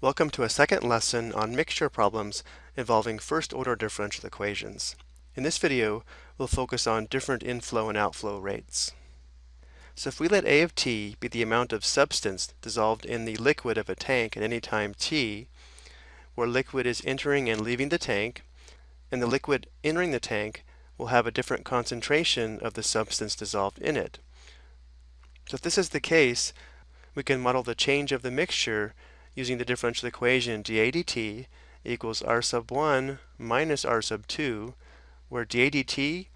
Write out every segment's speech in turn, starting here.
Welcome to a second lesson on mixture problems involving first-order differential equations. In this video, we'll focus on different inflow and outflow rates. So if we let A of t be the amount of substance dissolved in the liquid of a tank at any time t, where liquid is entering and leaving the tank, and the liquid entering the tank will have a different concentration of the substance dissolved in it. So if this is the case, we can model the change of the mixture using the differential equation dA dt equals r sub 1 minus r sub 2, where dA dt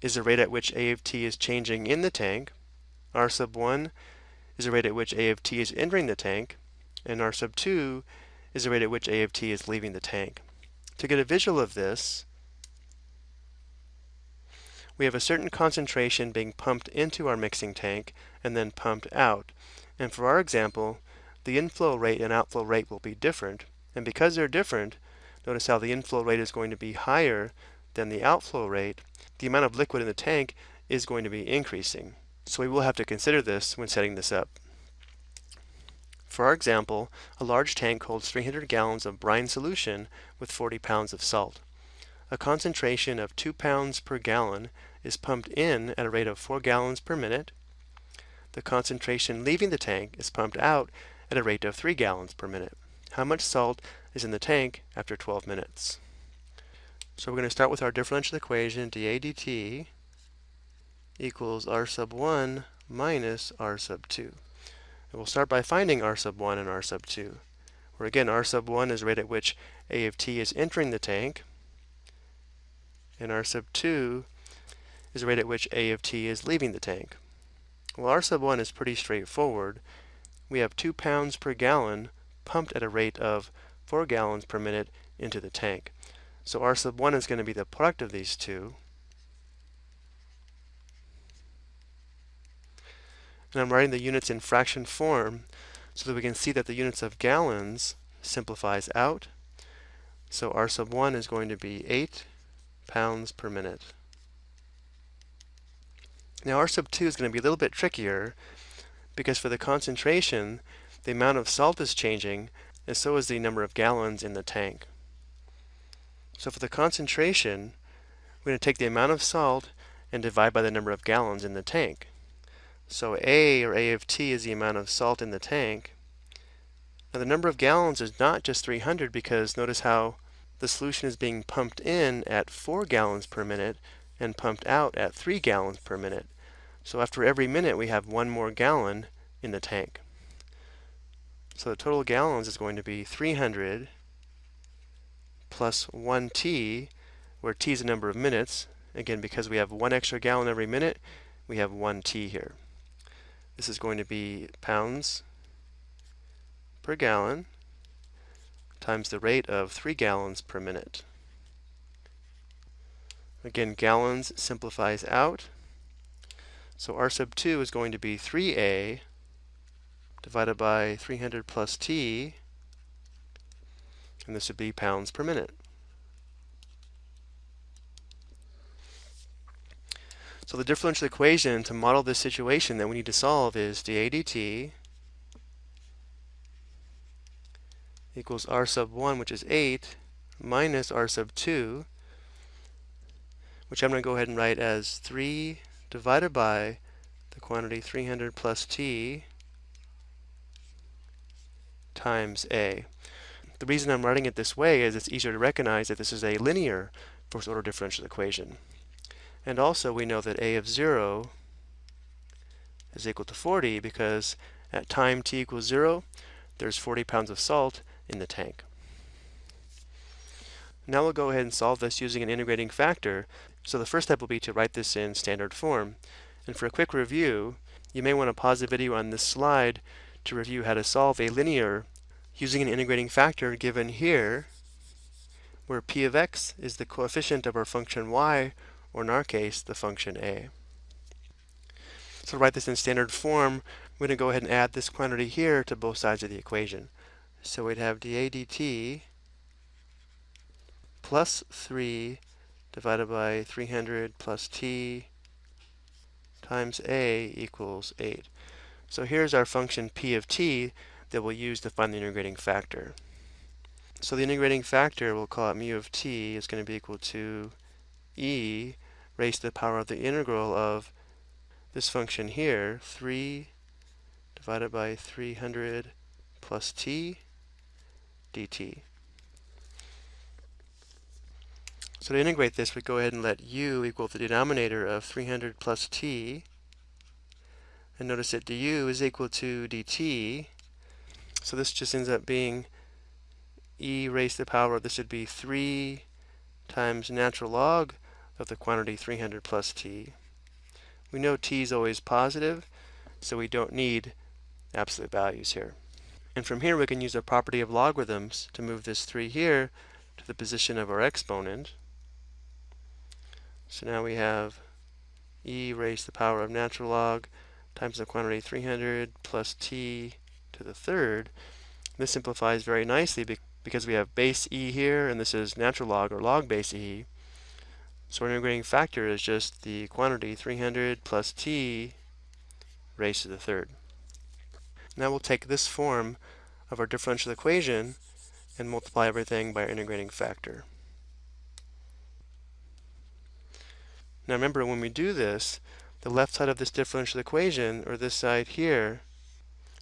is the rate at which A of t is changing in the tank, r sub 1 is the rate at which A of t is entering the tank, and r sub 2 is the rate at which A of t is leaving the tank. To get a visual of this, we have a certain concentration being pumped into our mixing tank and then pumped out. And for our example, the inflow rate and outflow rate will be different. And because they're different, notice how the inflow rate is going to be higher than the outflow rate. The amount of liquid in the tank is going to be increasing. So we will have to consider this when setting this up. For our example, a large tank holds 300 gallons of brine solution with 40 pounds of salt. A concentration of 2 pounds per gallon is pumped in at a rate of 4 gallons per minute. The concentration leaving the tank is pumped out at a rate of 3 gallons per minute. How much salt is in the tank after 12 minutes? So we're going to start with our differential equation dA dt equals r sub 1 minus r sub 2. And we'll start by finding r sub 1 and r sub 2. Where again, r sub 1 is the rate at which A of t is entering the tank, and r sub 2 is the rate at which A of t is leaving the tank. Well, R sub 1 is pretty straightforward. We have 2 pounds per gallon pumped at a rate of 4 gallons per minute into the tank. So R sub 1 is going to be the product of these two. And I'm writing the units in fraction form so that we can see that the units of gallons simplifies out. So R sub 1 is going to be 8 pounds per minute. Now R sub 2 is going to be a little bit trickier because for the concentration, the amount of salt is changing and so is the number of gallons in the tank. So for the concentration, we're going to take the amount of salt and divide by the number of gallons in the tank. So A, or A of t, is the amount of salt in the tank. Now the number of gallons is not just 300 because notice how the solution is being pumped in at 4 gallons per minute and pumped out at 3 gallons per minute. So after every minute we have one more gallon in the tank. So the total gallons is going to be 300 plus 1t, where t is the number of minutes. Again, because we have one extra gallon every minute, we have 1t here. This is going to be pounds per gallon times the rate of 3 gallons per minute. Again, gallons simplifies out. So R sub 2 is going to be 3a divided by 300 plus t, and this would be pounds per minute. So the differential equation to model this situation that we need to solve is dA dt equals r sub 1, which is 8, minus r sub 2, which I'm going to go ahead and write as 3 divided by the quantity 300 plus t times a. The reason I'm writing it this way is it's easier to recognize that this is a linear first order differential equation. And also we know that a of 0 is equal to 40 because at time t equals 0, there's 40 pounds of salt in the tank. Now we'll go ahead and solve this using an integrating factor. So the first step will be to write this in standard form. And for a quick review, you may want to pause the video on this slide to review how to solve a linear using an integrating factor given here, where p of x is the coefficient of our function y, or in our case, the function a. So to write this in standard form, we're going to go ahead and add this quantity here to both sides of the equation. So we'd have dA dt plus 3 divided by 300 plus t times a equals 8. So here's our function p of t that we'll use to find the integrating factor. So the integrating factor, we'll call it mu of t, is going to be equal to e raised to the power of the integral of this function here, 3 divided by 300 plus t dt. So to integrate this, we go ahead and let u equal the denominator of 300 plus t. And notice that du is equal to dt. So this just ends up being e raised to the power, of this would be 3 times natural log of the quantity 300 plus t. We know t is always positive, so we don't need absolute values here. And from here we can use the property of logarithms to move this 3 here to the position of our exponent. So now we have e raised to the power of natural log times the quantity 300 plus t to the third. This simplifies very nicely because we have base e here, and this is natural log or log base e. So our integrating factor is just the quantity 300 plus t raised to the third. Now we'll take this form of our differential equation and multiply everything by our integrating factor. Now remember, when we do this, the left side of this differential equation, or this side here,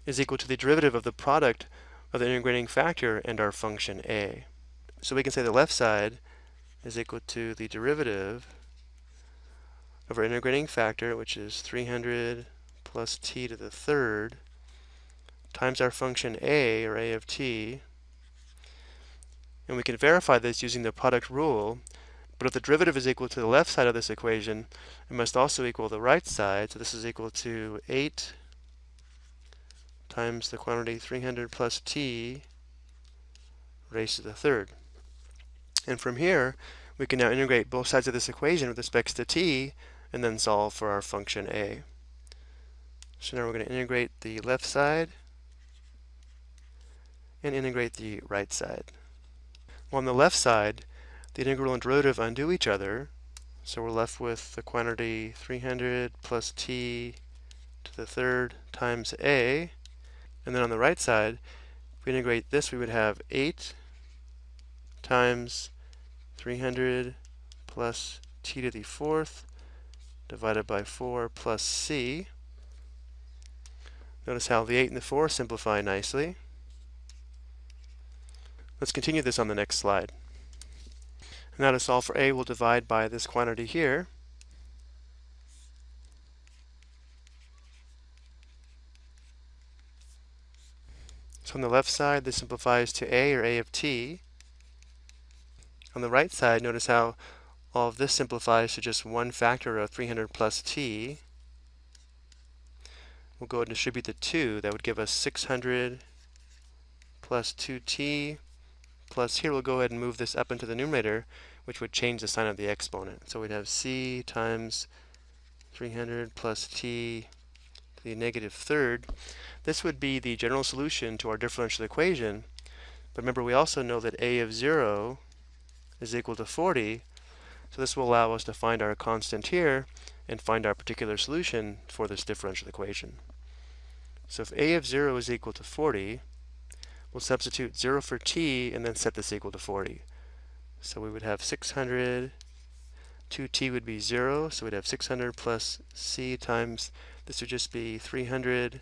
is equal to the derivative of the product of the integrating factor and our function a. So we can say the left side is equal to the derivative of our integrating factor, which is 300 plus t to the third, times our function a, or a of t. And we can verify this using the product rule, but if the derivative is equal to the left side of this equation, it must also equal the right side. So this is equal to 8 times the quantity 300 plus t raised to the third. And from here, we can now integrate both sides of this equation with respect to t and then solve for our function a. So now we're going to integrate the left side and integrate the right side. Well, on the left side, the integral and derivative undo each other, so we're left with the quantity 300 plus t to the third times a. And then on the right side, if we integrate this, we would have 8 times 300 plus t to the fourth divided by 4 plus c. Notice how the 8 and the 4 simplify nicely. Let's continue this on the next slide. Now to solve for a, we'll divide by this quantity here. So on the left side, this simplifies to a, or a of t. On the right side, notice how all of this simplifies to just one factor of 300 plus t. We'll go and distribute the 2. That would give us 600 plus 2t plus here we'll go ahead and move this up into the numerator, which would change the sign of the exponent. So we'd have c times 300 plus t to the negative third. This would be the general solution to our differential equation. But remember, we also know that a of 0 is equal to 40. So this will allow us to find our constant here and find our particular solution for this differential equation. So if a of 0 is equal to 40, We'll substitute 0 for t and then set this equal to 40. So we would have 600, 2t would be 0, so we'd have 600 plus c times, this would just be 300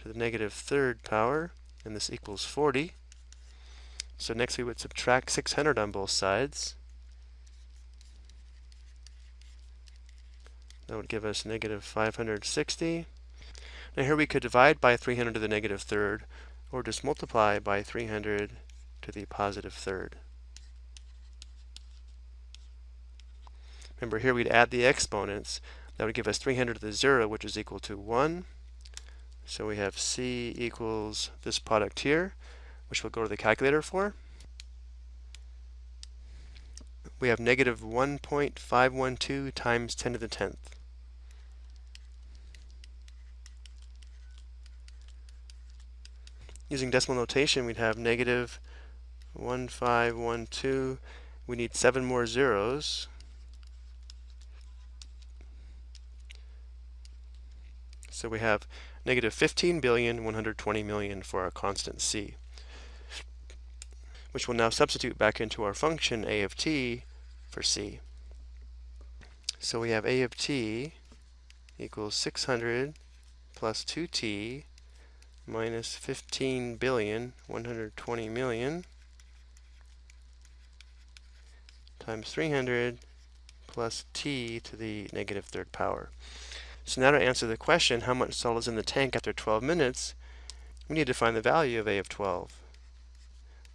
to the negative third power, and this equals 40. So next we would subtract 600 on both sides. That would give us negative 560. Now here we could divide by 300 to the negative third, or just multiply by 300 to the positive third. Remember here we'd add the exponents. That would give us 300 to the 0, which is equal to 1. So we have c equals this product here, which we'll go to the calculator for. We have negative 1.512 times 10 to the 10th. Using decimal notation, we'd have negative 1512. We need seven more zeros. So we have negative 15 billion 120 million for our constant c. which we'll now substitute back into our function a of t for c. So we have a of t equals 600 plus 2t minus 15 billion 120 million times 300 plus t to the negative third power. So now to answer the question, how much salt is in the tank after 12 minutes, we need to find the value of a of 12.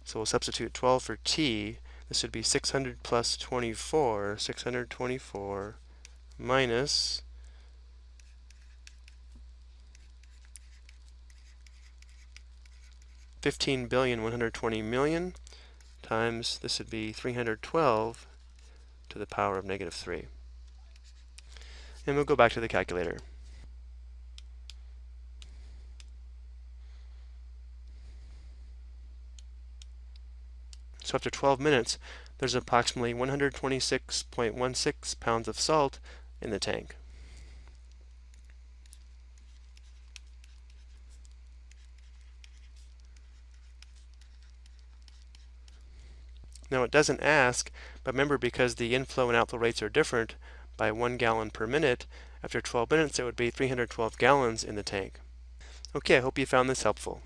So we'll substitute 12 for t. This would be 600 plus 24, 624 minus Fifteen billion one hundred twenty million times this would be 312 to the power of negative 3. And we'll go back to the calculator. So after 12 minutes, there's approximately 126.16 pounds of salt in the tank. Now it doesn't ask, but remember because the inflow and outflow rates are different by one gallon per minute, after 12 minutes it would be 312 gallons in the tank. Okay, I hope you found this helpful.